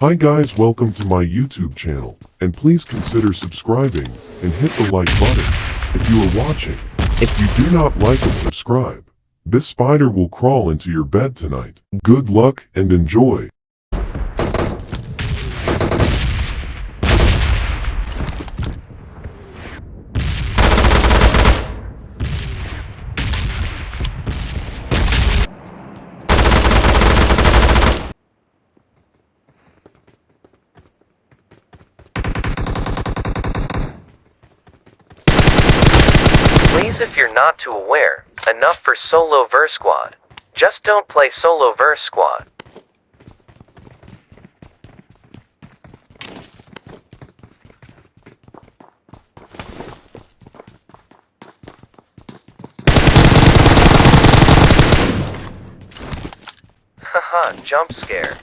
Hi guys welcome to my YouTube channel, and please consider subscribing, and hit the like button, if you are watching. If you do not like and subscribe, this spider will crawl into your bed tonight. Good luck and enjoy. Please if you're not too aware, enough for solo verse squad. Just don't play solo verse squad. Haha, jump scare.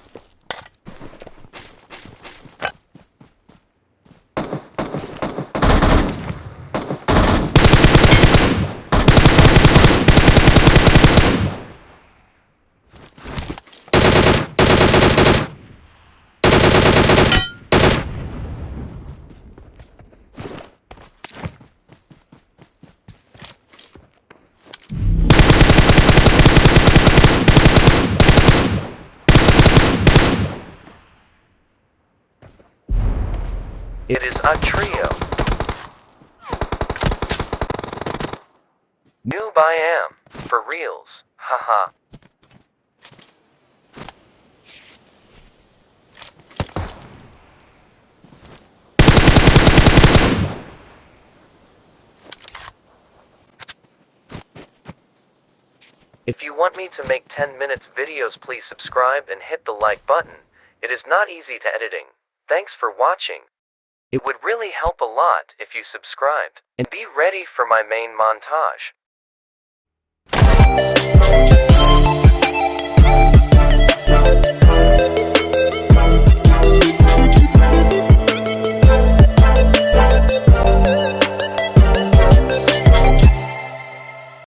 It is a trio. Noob I am, for reals, haha. If you want me to make 10 minutes videos please subscribe and hit the like button. It is not easy to editing. Thanks for watching. It would really help a lot if you subscribed. And be ready for my main montage.